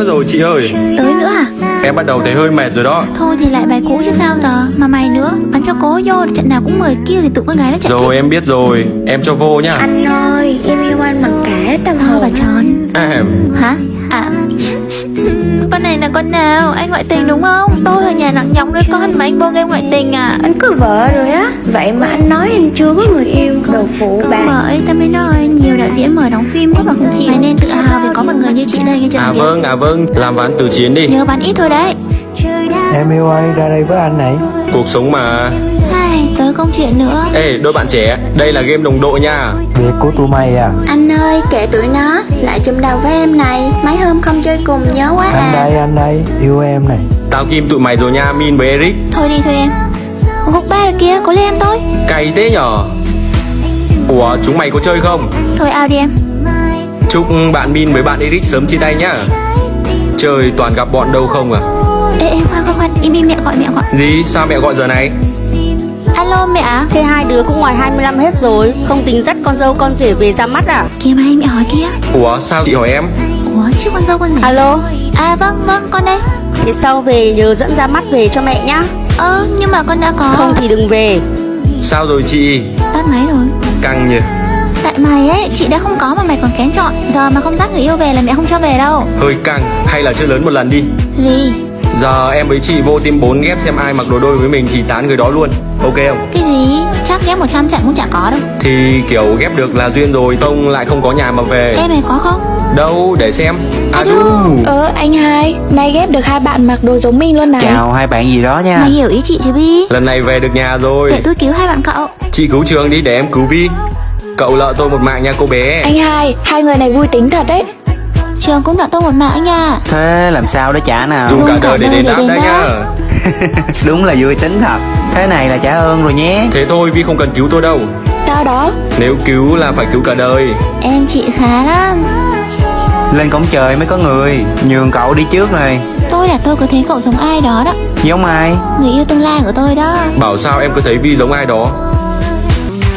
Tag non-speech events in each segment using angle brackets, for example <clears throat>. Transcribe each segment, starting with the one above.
nữa rồi chị ơi. Tới nữa à? Em bắt đầu thấy hơi mệt rồi đó. Thôi thì lại bài cũ chứ sao giờ? Mà mày nữa Bắn cho cố vô Trận nào cũng mời kia thì tụi con gái nó chạy Rồi em biết rồi. Em cho vô nhá Anh ơi, em yêu anh bằng cả tâm Thôi hồn. bà tròn à, Hả này là con nào? Anh ngoại tình đúng không? Tôi ở nhà nặng nhọc đứa con mà anh vô game ngoại tình à? Anh có vợ rồi á. Vậy mà anh nói anh chưa có người yêu. Đồ phụ bà Bởi tao mới nói. Nhiều đạo diễn mời đóng phim có mà không chịu Mày nên tự hào vì có một người như chị đây nghe chưa à vâng à vâng. Làm ván từ chiến đi. Nhớ bán ít thôi đấy. Em yêu ơi ra đây với anh này Cuộc sống mà tới công chuyện nữa. Ê đôi bạn trẻ Đây là game đồng đội nha. Việc của tụi mày à. Anh ơi, kệ tụi nó Lại chùm đầu với em này. Mấy hôm không chơi cùng nhớ quá Anh à. đây anh đây Yêu em này. Tao kim tụi mày rồi nha Min với Eric. Thôi đi thôi em. Gục ba rồi kia có lên em tôi Cày thế nhở? Ủa chúng mày có chơi không? Thôi ao đi em. Chúc bạn Min với bạn Eric sớm chia tay nhá. Chơi toàn gặp bọn đâu không à? Ê ê khoan khoan khoan. Im im mẹ gọi mẹ gọi. Gì? Sao mẹ gọi giờ này Alo mẹ à Thế hai đứa cũng ngoài 25 hết rồi. Không tính dắt con dâu con rể về ra mắt à? Kìa mày mẹ hỏi kia Ủa sao chị hỏi em? Ủa chứ con dâu con gì? Alo? À vâng vâng con đây. Thế sau về nhớ dẫn ra mắt về cho mẹ nhá. Ơ nhưng mà con đã có. Không thì đừng về. Sao rồi chị? Tắt máy rồi. Căng nhỉ. Tại mày ấy chị đã không có mà mày còn kén chọn. Giờ mà không dắt người yêu về là mẹ không cho về đâu. Hơi căng Hay là chơi lớn một lần đi. Gì Giờ em với chị vô team 4 ghép xem ai mặc đồ đôi với mình thì tán người đó luôn. Ok không? Cái gì? Chắc ghép 100 trận cũng chả có đâu. Thì kiểu ghép được là duyên rồi Tông lại không có nhà mà về. Em mày có không? Đâu? Để xem. À đu. Ờ anh hai Nay ghép được hai bạn mặc đồ giống mình luôn này. Chào hai bạn gì đó nha. Mày hiểu ý chị chứ Bi? Lần này về được nhà rồi. Để tôi cứu hai bạn cậu. Chị cứu trường đi để em cứu Vi Cậu lợ tôi một mạng nha cô bé. Anh hai, hai người này vui tính thật đấy Trường cũng nợ tôi một mạng nha. Thế làm sao để trả nào. Dùng cả đời để đền để đáp đấy nhá <laughs> Đúng là vui tính thật. Thế này là trả ơn rồi nhé. Thế thôi Vi không cần cứu tôi đâu. Tao đó. Nếu cứu là phải cứu cả đời. Em chị khá lắm. Lên cổng trời mới có người. Nhường cậu đi trước này. Tôi là tôi có thấy cậu giống ai đó đó. Giống ai? Người yêu tương lai của tôi đó. Bảo sao em cứ thấy Vi giống ai đó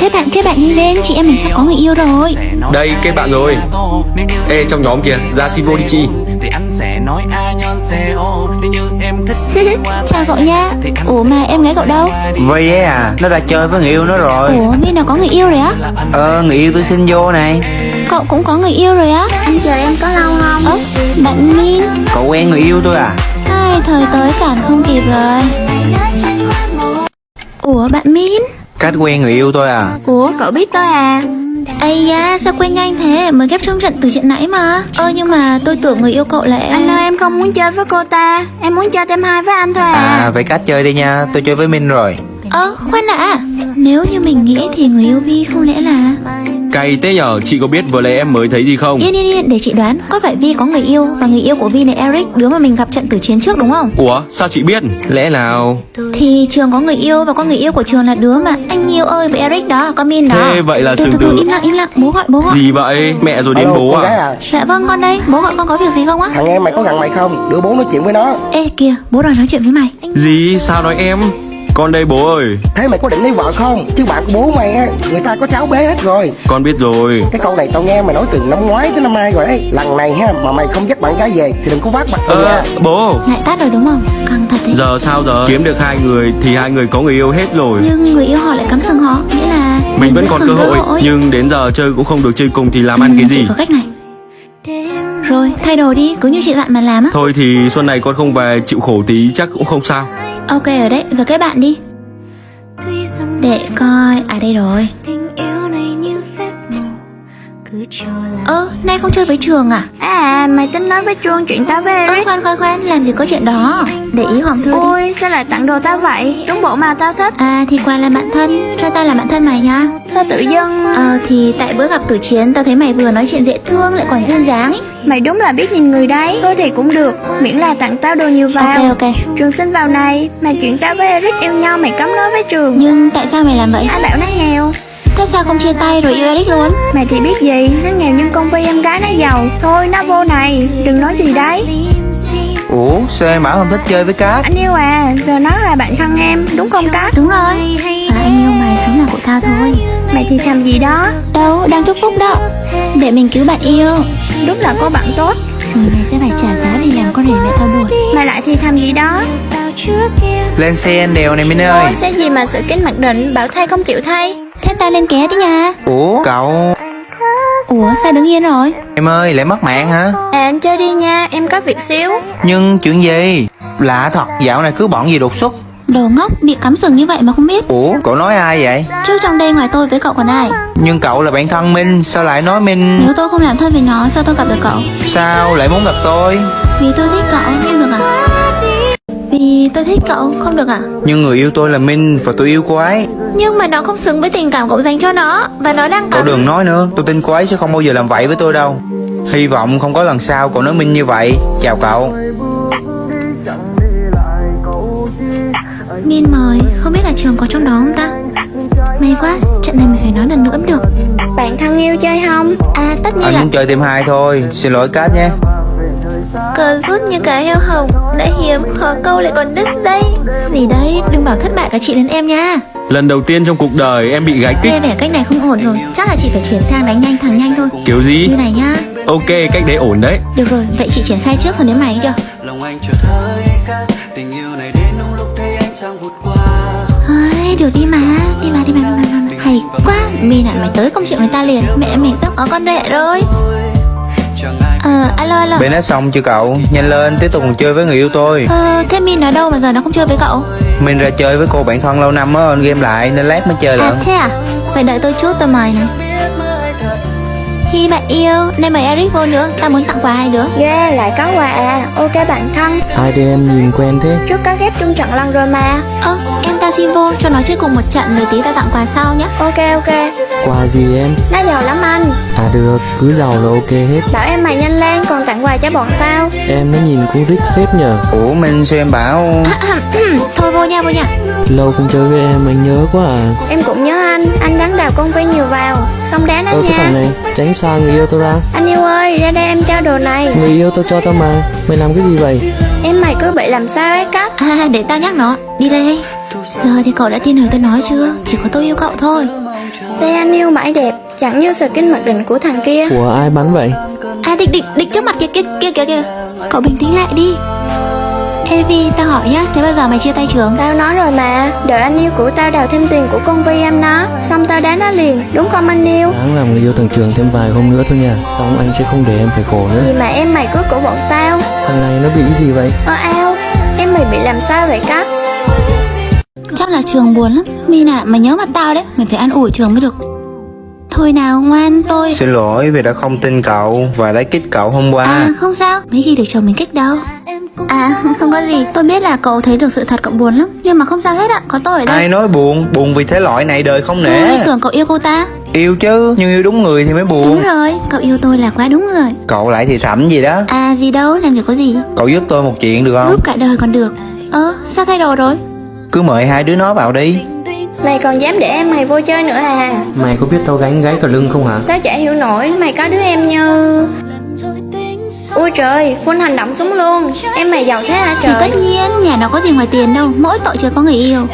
Kết bạn kết bạn nhanh lên. Chị em mình sắp có người yêu rồi. Đây kết bạn rồi. Ê trong nhóm kìa Ra xin vô đi chị thì anh sẽ nói a <laughs> nhân co nếu như em thích Chào cậu nha. Ủa mà em gái cậu đâu? Vi ấy à Nó đã chơi với người yêu nó rồi. Ủa Min nào có người yêu rồi á? Ờ người yêu tôi xin vô này. Cậu cũng có người yêu rồi á? Anh chờ em có lâu không? Ơ bạn Min Cậu quen người yêu tôi à? Ai thời tới cản không kịp rồi. Ủa bạn Min Cách quen người yêu tôi à? Ủa cậu biết tôi à? Ây da sao quên nhanh thế? Mới ghép trong trận từ chuyện nãy mà. Ơ nhưng mà tôi tưởng người yêu cậu là em. Anh ơi em không muốn chơi với cô ta. Em muốn chơi tem hai với anh thôi à, À vậy cách chơi đi nha. Tôi chơi với Minh rồi. Ơ khoan đã. Nếu như mình nghĩ thì người yêu Vi không lẽ là Cay thế nhở? Chị có biết vừa lấy em mới thấy gì không? Yên yên yên để chị đoán. Có phải Vi có người yêu Và người yêu của Vi là Eric Đứa mà mình gặp trận tử chiến trước đúng không? Ủa sao chị biết? Lẽ nào? Thì Trường có người yêu Và có người yêu của Trường là đứa mà. Anh Nhiêu ơi với Eric đó Có Min đó. Thế vậy là từ, sừng từ, từ từ. im lặng im lặng. Bố gọi bố gọi. Gì vậy? Mẹ rồi đến Alo, bố con à? à? Dạ vâng con đây. Bố gọi con có việc gì không á? Thằng em mày có gần mày không? Đưa bố nói chuyện với nó. Ê kìa bố đòi nói chuyện với mày. Gì? Sao nói em Con đây bố ơi. Thế mày có định lấy vợ không? Chứ bạn của bố mày á Người ta có cháu bé hết rồi. Con biết rồi. Cái câu này tao nghe mày nói từ năm ngoái tới năm nay rồi đấy Lần này ha Mà mày không dắt bạn gái về Thì đừng có vác mặt tao Ơ nha. bố. Lại tắt rồi đúng không? Căng thật đấy. Giờ sao giờ? Kiếm được hai người Thì hai người có người yêu hết rồi. Nhưng người yêu họ lại cắm sừng họ Nghĩa là Mình vẫn còn cơ hội Nhưng đến giờ chơi cũng không được chơi cùng Thì làm ăn cái gì? có cách này. Rồi thay đồ đi Cứ như chị dặn mà làm á. Thôi thì xuân này con không về chịu khổ tí chắc cũng không sao Ok ở đấy Giờ kết bạn đi. Để coi À đây rồi Ơ nay không chơi với trường à? À mày tính nói với Trương chuyện tao với Ơ Eric. khoan khoan khoan Làm gì có chuyện đó? Để ý Hoàng Thư đi. Ôi sao lại tặng đồ tao vậy? Đúng bộ mà tao thích. À thì quà là bạn thân. Cho tao là bạn thân mày nha. Sao tự dưng? Ờ thì tại bữa gặp tử chiến Tao thấy mày vừa nói chuyện dễ thương Lại còn duyên dáng. Mày đúng là biết nhìn người đấy. Thôi thì cũng được. Miễn là tặng tao đồ nhiều vào. Ok ok. Trường xin vào này. Mà chuyện tao với Eric yêu nhau mày cấm nói với Trường. Nhưng tại sao mày làm vậy? Ai bảo nó nghèo Thế sao không chia tay rồi yêu Eric luôn? Mày thì biết gì? Nó nghèo nhưng công ty em gái nó giàu. Thôi nó vô này. Đừng nói gì đấy. Ủa sao em bảo không thích chơi với Cát? Anh yêu à. Giờ nó là bạn thân em. Đúng không Cát? Đúng rồi. À anh yêu mày sống là của tao thôi. Mày thì thầm gì đó? Đâu đang chúc phúc đó. Để mình cứu bạn yêu. Đúng là có bạn tốt. Rồi mày sẽ phải trả giá vì làm thì thầm gì đó? Lên xe anh đèo này Minh ơi. Ôi xe gì mà sự kính mặc định Bảo thay không chịu thay ta lên ké đi nha. Ủa cậu? Ủa sao đứng yên rồi? Em ơi lại mất mạng hả? À anh chơi đi nha Em có việc xíu. Nhưng chuyện gì? Lạ thật dạo này cứ bọn gì đột xuất. Đồ ngốc bị cắm sừng như vậy mà không biết. Ủa cậu nói ai vậy? Chứ trong đây ngoài tôi với cậu còn ai? Nhưng cậu là bạn thân Minh Sao lại nói Minh? Nếu tôi không làm thân với nó sao tôi gặp được cậu? Sao lại muốn gặp tôi? Vì tôi thích cậu không được à Vì tôi thích cậu không được à Nhưng người yêu tôi là Minh Và tôi yêu cô ấy. Nhưng mà nó không xứng với tình cảm cậu dành cho nó Và nó đang Cậu cắm đừng nói nữa Tôi tin cô ấy sẽ không bao giờ làm vậy với tôi đâu. Hy vọng không có lần sau cậu nói Minh như vậy. Chào cậu. Min mời Không biết là trường có trong đó không ta? May quá Trận này mình phải nói lần nữa mới được. Bạn thân yêu chơi không? À tất nhiên Anh là muốn chơi thêm hai thôi Xin lỗi Cát nhé Cờ rút như cá heo hồng Đã hiếm khó câu lại còn đứt dây. Gì đấy đừng bảo thất bại cả chị đến em nha. Lần đầu tiên trong cuộc đời em bị gái kích. Nghe vẻ cách này không ổn rồi Chắc là chị phải chuyển sang đánh nhanh thằng nhanh thôi. Kiểu gì? Như này nhá. Ok cách đấy ổn đấy. Được rồi vậy chị triển khai trước rồi đến mày chưa lòng anh chợt hơi khác tình yêu này đến đúng lúc thấy ánh sáng vụt qua. Ơi được đi mà Đi mà đi mà, đi mà, đi mà. Hay quá Mi này mày tới công chuyện người ta liền. Mẹ mình sắp có con rể rồi Ờ alo alo. Bên đã xong chưa cậu? Nhanh lên tiếp tục cùng chơi với người yêu tôi. Ờ thế Min ở đâu mà giờ nó không chơi với cậu? Mình ra chơi với cô bạn thân lâu năm á Game lại nên lát mới chơi À lận thế à? Vậy đợi tôi chút tôi mời này Hi bạn yêu Nay mời Eric vô nữa. Ta muốn tặng quà hai đứa. Ghê lại có quà à. Ok bạn thân. Hai đứa em nhìn quen thế. Trước có ghép chung trận lần rồi mà. Ơ em ta xin vô cho nó chơi cùng một trận. Rồi tí ta tặng quà sau nhé Ok ok. Quà gì em? Nó giàu lắm anh. À được, cứ giàu là ok hết. Bảo em mày nhanh lên còn tặng quà cho bọn tao. Em nó nhìn cũng rich phết nhờ. Ủa Minh sao em bảo. <clears throat> Thôi vô nha vô nha. Lâu không chơi với em anh nhớ quá à. Em cũng nhớ anh. Anh rắn đào công viên nhiều vào. Xong đá nó cái nha. thằng này, tránh xa người yêu tao ra. Anh yêu ơi ra đây em trao đồ này. Người yêu tao cho tao mà. Mày làm cái gì vậy? Em mày cứ bị làm sao ấy cách À để tao nhắc nó. Đi đây đây Giờ thì cậu đã tin lời tôi nói chưa? Chỉ có tôi yêu cậu thôi. Xe anh yêu mãi đẹp Chẳng như skin mặc định của thằng kia. Của ai bắn vậy? À địch địch địch trước mặt kia kia kia kia kia. Cậu bình tĩnh lại đi Ê Vi tao hỏi nhá Thế bao giờ mày chia tay trường. Tao nói rồi mà Đợi anh yêu của tao đào thêm tiền của con Vi em nó Xong tao đá nó liền Đúng không anh yêu? Đáng làm người yêu thằng Trường thêm vài hôm nữa thôi nha Xong anh sẽ không để em phải khổ nữa. Gì mà em mày cứ của bọn tao? Thằng này nó bị cái gì vậy? Ơ ao Em mày bị làm sao vậy cách Chắc là trường buồn lắm. Mi nè mày nhớ mặt tao đấy Mày phải ăn ủi trường mới được Thôi nào ngoan tôi. Xin lỗi vì đã không tin cậu Và đã kích cậu hôm qua. À không sao. Mấy khi được chồng mình kích đâu. À <laughs> không có gì. Tôi biết là cậu thấy được sự thật cậu buồn lắm. Nhưng mà không sao hết ạ. Có tôi ở đây. Ai nói buồn? Buồn vì thế loại này đời không Tôi nể tưởng cậu yêu cô ta. Yêu chứ Nhưng yêu đúng người thì mới Đúng buồn rồi. Cậu yêu tôi là quá đúng người Cậu lại thì thầm gì đó. À gì đâu. Làm việc có gì? Cậu giúp tôi một chuyện được không? Giúp cả đời còn được. Ơ sao thay đồ rồi? Cứ mời hai đứa nó vào đi Mày còn dám để em mày vô chơi nữa à Mày có biết tao gánh gáy cả lưng không hả? Tao chả hiểu nổi Mày có đứa em như Ui trời Full hành động súng luôn. Em mày giàu thế hả Thì trời? tất nhiên nhà nó có gì ngoài tiền đâu. Mỗi tội chưa có người yêu.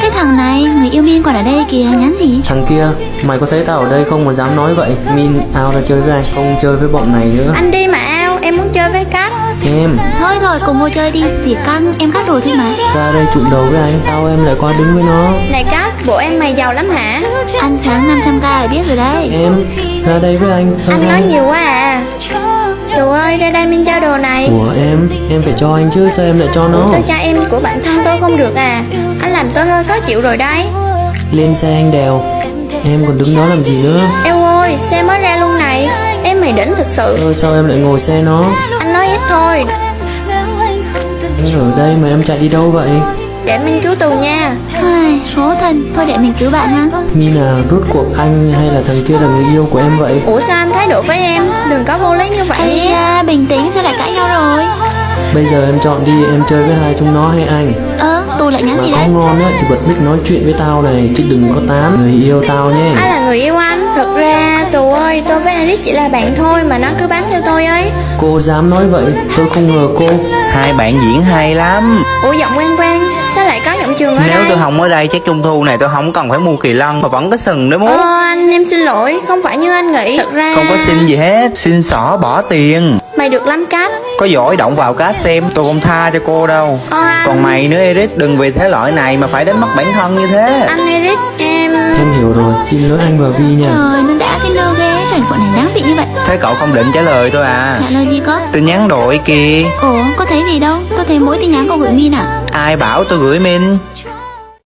Cái thằng này Người yêu Min còn ở đây kìa Nhắn gì? Thằng kia, mày có thấy tao ở đây không mà dám nói vậy? Min ao ra chơi với anh, không chơi với bọn này nữa. Anh đi mà Em muốn chơi với cách Em, Thôi rồi cùng vô chơi đi. Chỉ căng em cắt rồi thôi mà. Ra đây trụng đầu với anh Tao em lại qua đứng với nó. Này cách Bộ em mày giàu lắm hả? Ăn sáng 500k là biết rồi đấy. Em, ra đây với anh Thôi Anh nói nhiều quá à. Tù ơi ra đây Min trao đồ này. Của em, em phải cho anh chứ sao em lại cho nó? Tôi cho em của bạn thân tôi không được à. Anh làm tôi hơi khó chịu rồi đấy. Lên xe anh đèo. Em còn đứng đó làm gì nữa? Eo ơi xe mới mày đỉnh thực sự. Thôi sao em lại ngồi xe nó? Anh nói ít thôi. Anh ở đây mà em chạy đi đâu vậy? Để Min cứu tù nha. Ai, Số thân. Thôi để mình cứu bạn ha. Mina rốt cuộc anh hay là thằng kia là người yêu của em vậy? Ủa sao anh thái độ với em? Đừng có vô lý như vậy Ây da, bình tĩnh sao lại cãi nhau rồi? Bây giờ em chọn đi em chơi với hai chúng nó hay anh? Ơ, tù lại nhắn Mà gì có đấy? ngon á thì bật mic nói chuyện với tao này Chứ đừng có tán. Người yêu tao nhé. Ai là người yêu anh Thật ra tù ơi tôi với Eric chỉ là bạn thôi Mà nó cứ bám theo tôi ấy. Cô dám nói vậy Tôi không ngờ cô. Hai bạn diễn hay lắm. Ủa giọng quen quen Sao lại có giọng trường ở Nếu đây? tôi không ở đây chắc trung thu này tôi không cần phải mua kỳ lân Mà vẫn có sừng để muốn Ờ anh em xin lỗi Không phải như anh nghĩ. Thật ra Không có xin gì hết Xin xỏ bỏ tiền. Mày được lắm cách. Có giỏi động vào cát xem Tôi không tha cho cô đâu. Ờ, anh, Còn mày nữa Eric Đừng vì thế loại này mà phải đánh mất bản thân như thế. Anh Eric em Em hiểu rồi, xin lỗi anh và Vi nha. Trời nó đã cái lơ ghê Trời bọn này đáng bị như vậy. Thế cậu không định trả lời tôi à? Trả lời gì có? Tin nhắn đổi kìa. Ủa có thấy gì đâu. Tôi thấy mỗi tin nhắn cô gửi Min à Ai bảo tôi gửi min?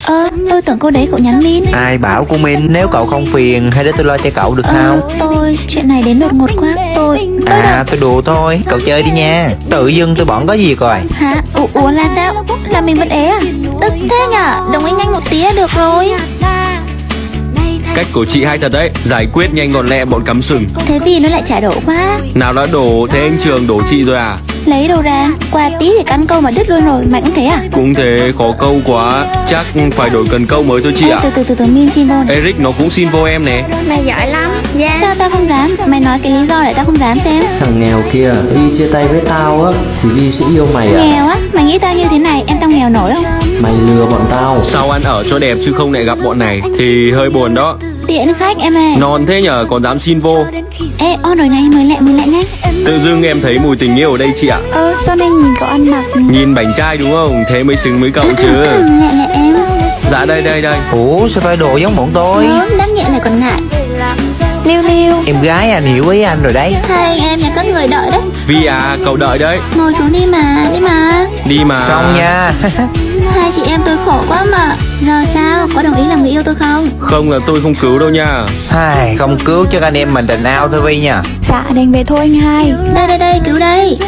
Ờ tôi tưởng cô đấy cậu nhắn Min. Ai bảo của min? Nếu cậu không phiền Hay để tôi lo cho cậu được Ờ không? tôi Chuyện này đến đột ngột quá. Tôi Tôi đâu? À tôi đùa thôi. Cậu chơi đi nha. Tự dưng tôi bỏng có gì coi Hả? Ủa, ủa là sao? Là mình vẫn ế à? Tức thế nhở? Đồng ý nhanh một tía được rồi Cách của chị hay thật đấy. Giải quyết nhanh gọn lẹ bọn cắm sừng. Thế vì nó lại trả đổ quá. Nào đã đổ thế anh Trường đổ chị rồi à Lấy đâu ra? Qua tí thì căn câu mà đứt luôn rồi Mày cũng thế à? Cũng thế khó câu quá. Chắc phải đổi cần câu mới thôi chị Ê, ạ. từ từ từ từ Min xin vô này. Eric nó cũng xin vô em nè. Mày giỏi lắm. Dạ. Sao tao không dám? Mày nói cái lý do để tao không dám xem. Thằng nghèo kia, Vi chia tay với tao á Thì Vi sẽ yêu mày à Nghèo á? Mày nghĩ tao như thế này Em tao nghèo nổi không? Mày lừa bọn tao. Sao ăn ở cho đẹp chứ không lại gặp bọn này Thì hơi buồn đó Tiện khách em ơi Non thế nhở còn dám xin vô. Ê on rồi này mời lại mời lại nhanh Tự dưng em thấy mùi tình yêu ở đây chị ạ. Ờ sao nên nhìn cậu ăn mặc? Nhìn bảnh trai đúng không? Thế mới xứng với cậu chứ. Lại lại em. Dạ đây đây đây. Ủa sao phải đồ giống bọn tôi? Gớm đáng nghiện này còn ngại. Liêu liêu. Em gái anh hiểu ý anh rồi đấy. Hai anh em nhà các người đợi đấy. Vi à cậu đợi đấy. Ngồi xuống đi mà Đi mà. Đi mà. Không nha. Hai chị em tôi khổ quá mà. Giờ yêu tôi không? Không là tôi không cứu đâu nha. Ai, Không cứu cho anh em mình tình ao thôi Vi nha. Dạ đành về thôi anh hai. Đây đây đây cứu đây.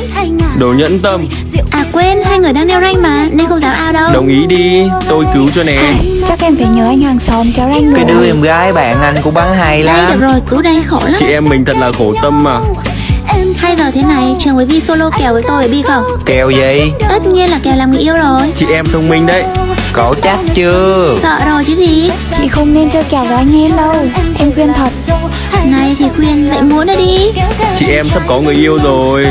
Đồ nhẫn tâm. À quên hai người đang đeo ranh mà Nên không dám ao đâu. Đồng ý đi Tôi cứu cho nè. Chắc em phải nhớ anh hàng xóm kéo ranh Cái đứa em gái bạn anh cũng bắn hay Đây được lắm rồi cứu đây khổ lắm. Chị em mình thật là khổ tâm mà. Hai giờ thế này trường với Vi solo kèo với tôi Bi không? Kèo gì? Tất nhiên là kèo làm người yêu rồi. Chị em thông minh đấy Cậu chắc chưa? Sợ rồi chứ gì? Chị không nên chơi kèo với anh em đâu. Em khuyên thật. Này thì khuyên dạy muốn nữa đi. Chị em sắp có người yêu rồi.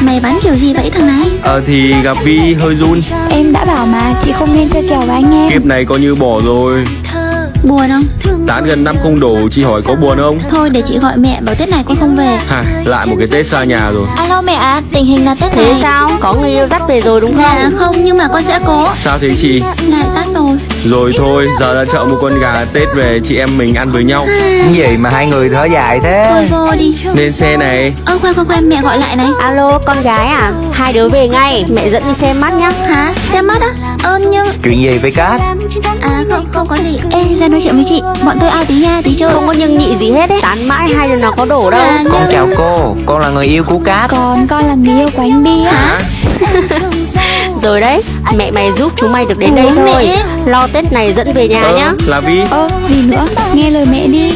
Mày bắn kiểu gì vậy thằng này? Ờ thì gặp Vi hơi run. Em đã bảo mà chị không nên chơi kèo với anh em Kiếp này coi như bỏ rồi Buồn không? Tán gần năm không đổ Chị hỏi có buồn không? Thôi để chị gọi mẹ bảo Tết này con không về. Hả? Lại một cái Tết xa nhà rồi. Alo mẹ ạ Tình hình là Tết Thế này. sao? Có người yêu dắt về rồi đúng Dạ không? không nhưng mà con sẽ cố. Sao thế chị? Lại tắt rồi. Rồi thôi giờ ra chợ mua con gà Tết về chị em mình ăn với nhau. Cái gì mà hai người thở dài Thôi thế vô đi. Lên xe này. Ơ khoan khoan khoan mẹ gọi lại này. Alo con gái à? Hai đứa về ngay, mẹ dẫn đi xem mắt nhá. Hả? Xem mắt á Ơ nhưng Chuyện gì vậy Cát? À không không có gì. Ê ra nói chuyện với chị. Bọn tôi ao tí nha tí chơi Không có nhưng nhị gì hết ấy. Tán mãi hai đứa nó có đổ đâu. À, Con nhưng- chào cô. Con là người yêu của Cát. Còn con là người yêu của anh Bi Hả? <laughs> Rồi đấy, mẹ mày giúp chúng mày được đến đây Ủa, thôi. mẹ? Lo Tết này dẫn về nhà Ơ nhá. là Vi Ơ gì nữa? Nghe lời mẹ đi